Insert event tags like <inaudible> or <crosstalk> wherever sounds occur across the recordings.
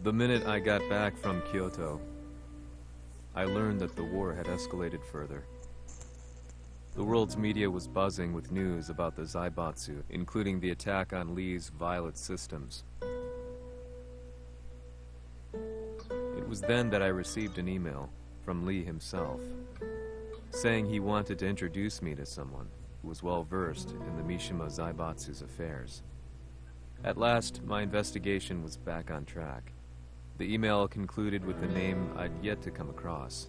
The minute I got back from Kyoto, I learned that the war had escalated further. The world's media was buzzing with news about the Zaibatsu, including the attack on Lee's Violet systems. It was then that I received an email from Lee himself, saying he wanted to introduce me to someone who was well versed in the Mishima Zaibatsu's affairs. At last, my investigation was back on track. The email concluded with the name I'd yet to come across.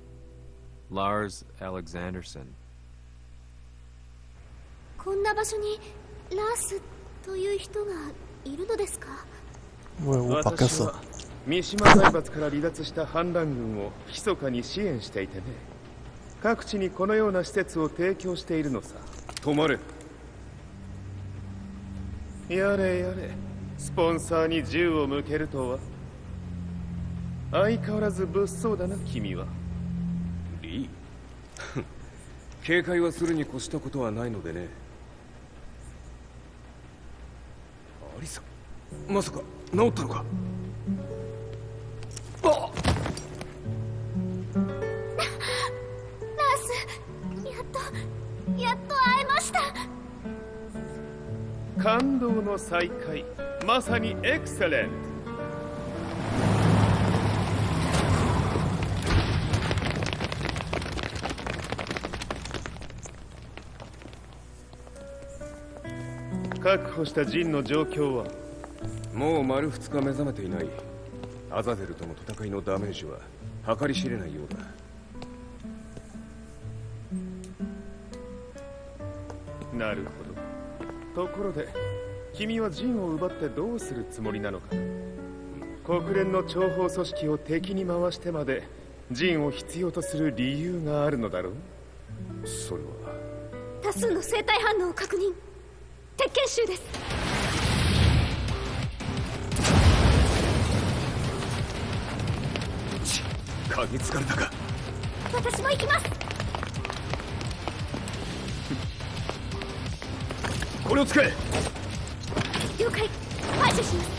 Lars Alexanderson. こんな場所にラスという人がいるのですか？私は三島財閥から離脱した反乱軍を密かに支援していてね。各地にこのような施設を提供しているのさ。止まれ。やれやれ。スポンサーに銃を向けるとは。相変わらず物騒だな君は。リー <laughs> 警戒はするに越したことはないのでね。アリサまさか治ったのか？あラースやっとやっと会えました。感動の再会。まさにエクセレント確保したジンの状況は？もう丸2日目覚めていない。アザゼルとの戦いのダメージは計り知れないようだ。なるほど。ところで君はジンを奪ってどうするつもりなのか？国連の諜報組織を敵に回してまでジンを必要とする理由があるのだろう？それは多数の生体反応を確認鉄拳集です。嗅ぎつかれたか。私も行きます。<laughs> これを使え了解。排除します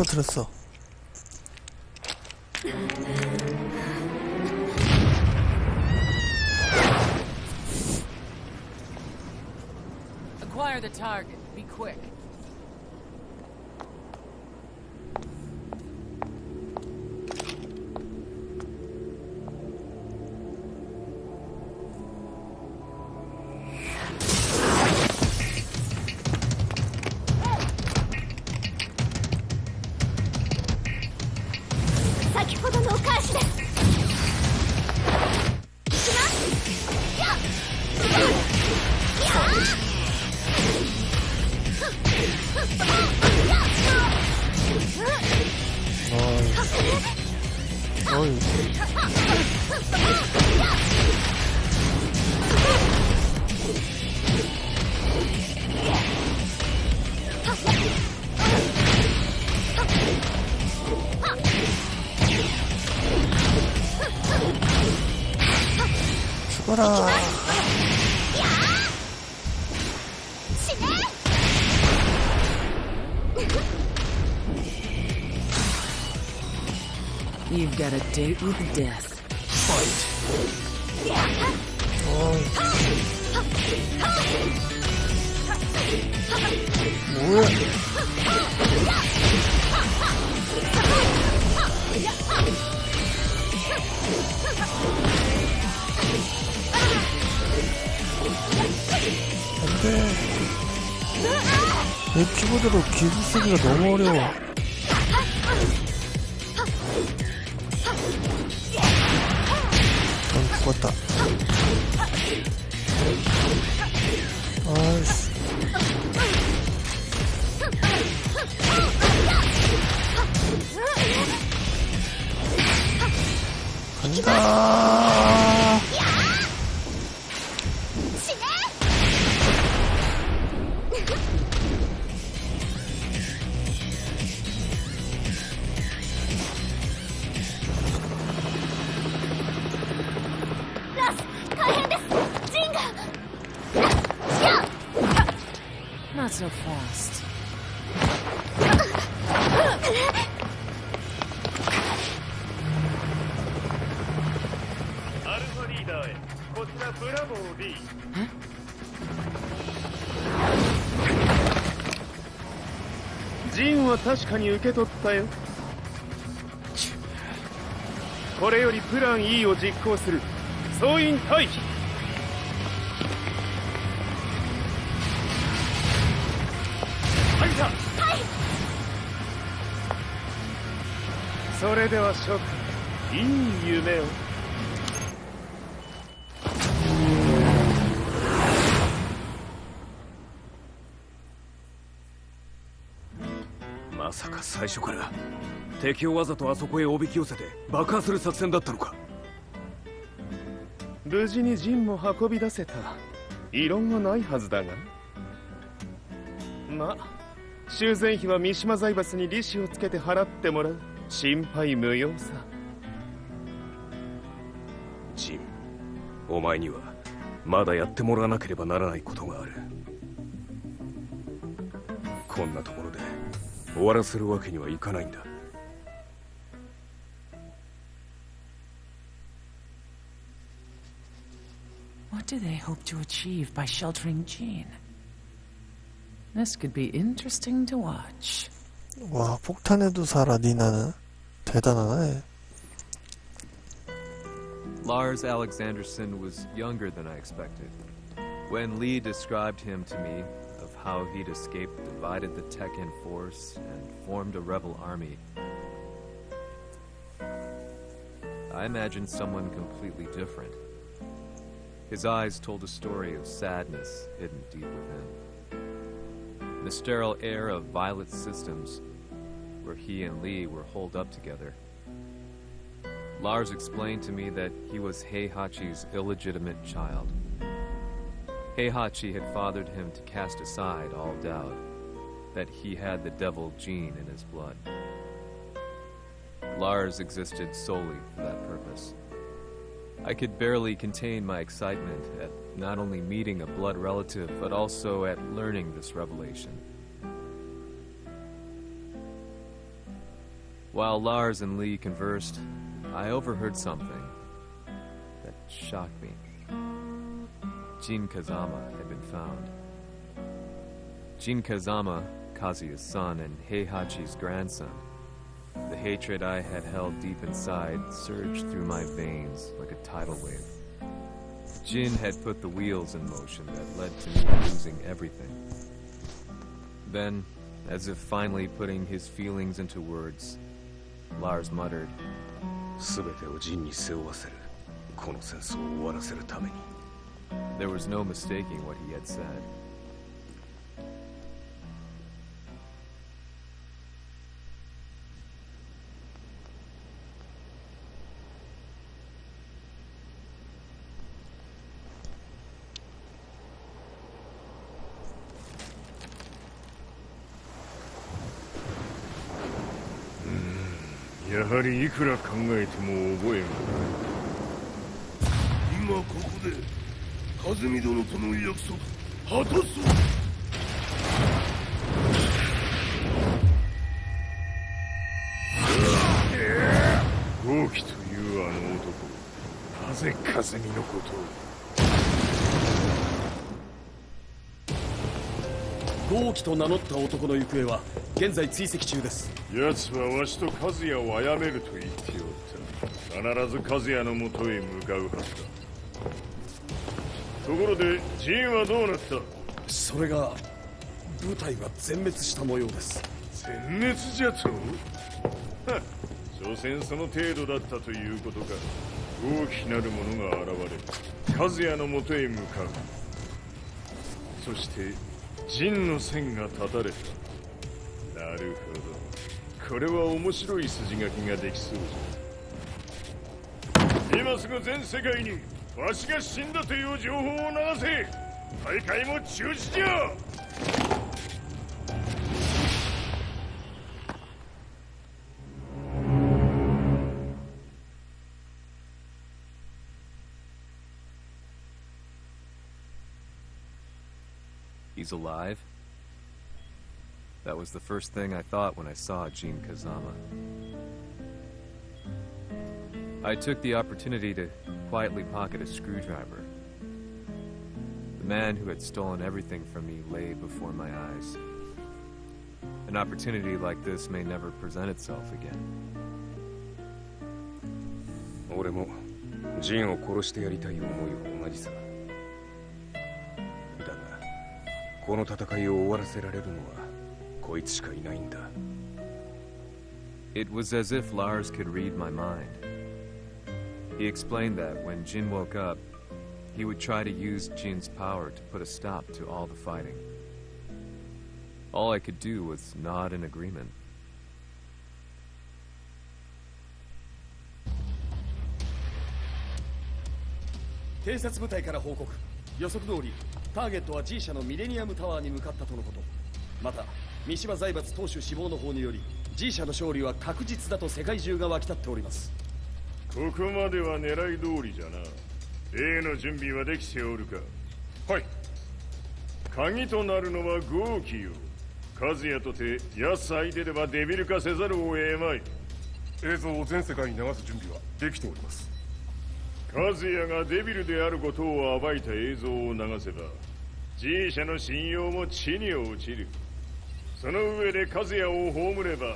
오 팔을 부러뜨렸어 Acquire the target. Be quick.「 어이 죽어라 You've got a date with death. 뭐야? 안돼. 내 키보드로 기술 쓰기가 너무 어려워. 終わった。よし。Not so fast. アルファリーダーへこちらブラボー B ジンは確かに受け取ったよ。これよりプラン E を実行する。総員退避はいさはい。それでは諸君いい夢を。まさか最初から敵をわざとあそこへおびき寄せて爆破する作戦だったのか。無事にジンも運び出せた。異論はないはずだが。ま修繕費は三島財閥に利子をつけて払ってもらう。心配無用さ。ジンお前にはまだやってもらわなければならないことがある。こんなところで終わらせるわけにはいかないんだ。What do they hope to achieve by sheltering Jean? This could be interesting to watch. 와, 폭탄에도 살아, 니나는. 대단하네. Lars Alexanderson was younger than I expected. When Lee described him to me, of how he'd escaped, divided the Tekken force, and formed a rebel army, I imagined someone completely different. His eyes told a story of sadness hidden deep within. The sterile air of Violet Systems, where he and Lee were holed up together. Lars explained to me that he was Heihachi's illegitimate child. Heihachi had fathered him to cast aside all doubt that he had the devil gene in his blood. Lars existed solely for that purpose. I could barely contain my excitement at not only meeting a blood relative, but also at learning this revelation. While Lars and Lee conversed, I overheard something that shocked me. Jin Kazama had been found. Jin Kazama, Kazuya's son and Heihachi's grandson. The hatred I had held deep inside surged through my veins like a tidal wave. Jin had put the wheels in motion that led to me losing everything. Then, as if finally putting his feelings into words, Lars muttered, 全てをジンに背負わせるこの戦争を終わらせるために There was no mistaking what he had said. くら考えても覚えがない。今ここで和美殿との約束果たそう。豪輝というあの男。なぜ和美のことを？豪輝と名乗った男の行方は現在追跡中です。奴はわしと和也を殺めると言っておった必ず和也のもとへ向かうはずだ。ところでジンはどうなった？それが部隊が全滅した模様です。全滅じゃと？は <laughs> 所詮その程度だったということか。大きなる者が現れ和也のもとへ向かう。そして陣の線が立たれた。なるほど。これは面白い筋書きができそうじゃ。今すぐ全世界にわしが死んだという情報を流せ。大会も中止じゃ。He's alive? That was the first thing I thought when I saw Jin Kazama. I took the opportunity to quietly pocket a screwdriver. The man who had stolen everything from me lay before my eyes. An opportunity like this may never present itself again. 俺もジンを殺してやりたい思いは同じさ この戦いを終わらせられるのはこいつしかいないんだ It was as if Lars could read my mind. He explained that when Jin woke up, he would try to use Jin's power to put a stop to all the fighting. All I could do was nod in agreement. ターゲットは G 社のミレニアムタワーに向かったとのこと。また三島財閥当主死亡の方により G 社の勝利は確実だと世界中が沸き立っております。ここまでは狙い通りじゃな。例の準備はできておるか。はい。鍵となるのは豪輝よ。和也とて安相手ではデビル化せざるを得まい。映像を全世界に流す準備はできております和也がデビルであることを暴いた映像を流せば G 社の信用も地に落ちる。その上で和也を葬れば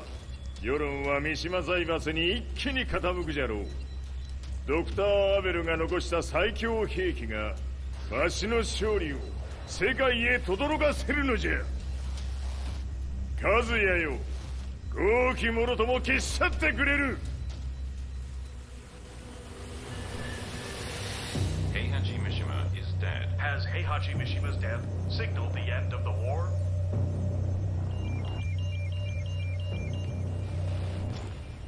世論は三島財閥に一気に傾くじゃろう。ドクター・アベルが残した最強兵器がわしの勝利を世界へ轟かせるのじゃ。和也よ豪気者とも消し去ってくれる。as Heihachi Mishima's death signaled the end of the war?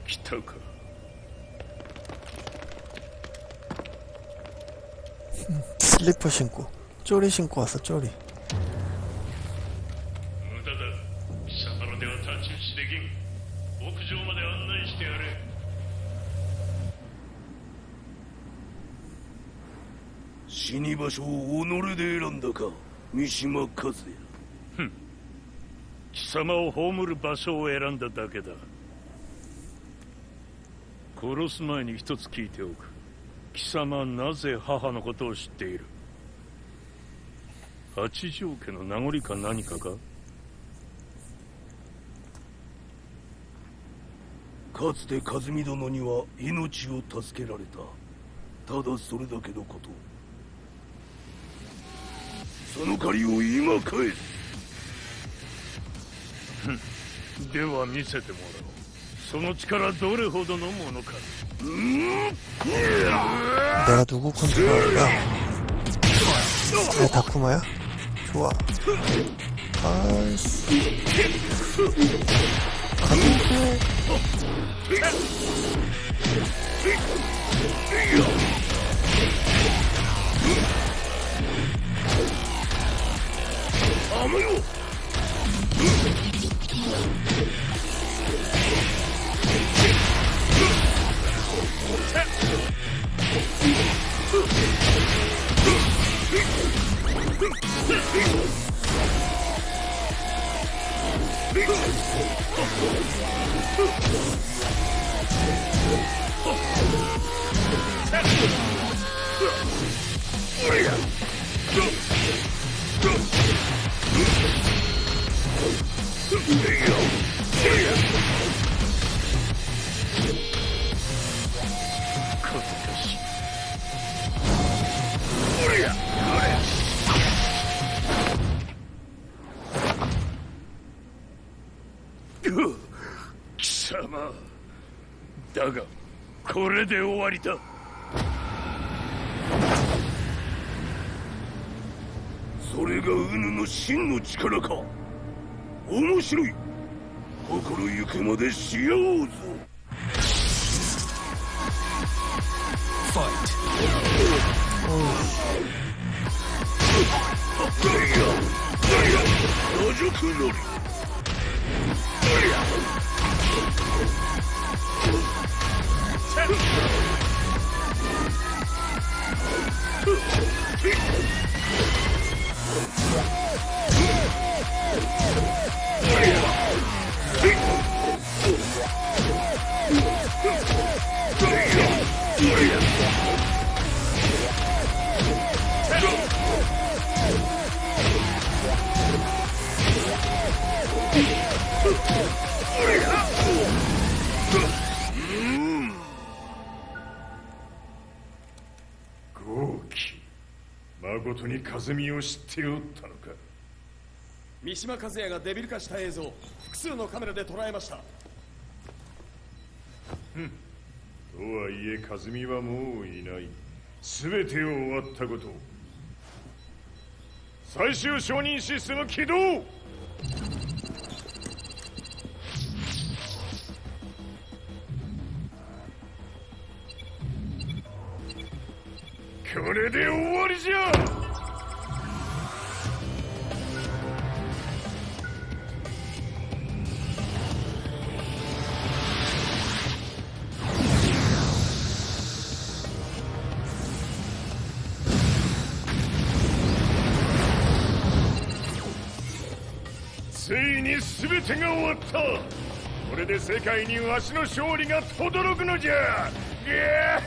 Kitoko. 슬리퍼 신고 쪼리 신고 왔어 쪼리 場所を己で選んだか三島和也。貴様を葬る場所を選んだだけだ。殺す前に一つ聞いておく。貴様はなぜ母のことを知っている？八条家の名残か何かか？かつて和美殿には命を助けられた。ただそれだけのことその借りを今返す。では見せてもらおう。その力どれほどのものか。내가누구컨트롤할까내다쿠마야좋아아씨가는데으 やめよう貴様。だがこれで終わりだ。それがウヌの真の力か。面白い。心ゆくまでしようぞ。ファ Yeah. 誠に和美を知っておったのか。三島和也がデビル化した映像複数のカメラで捉えました。とはいえ和美はもういない。全てを終わったこと。最終承認システム起動。これで終わりじゃ全てが終わった。これで世界にわしの勝利が轟くのじゃ。いや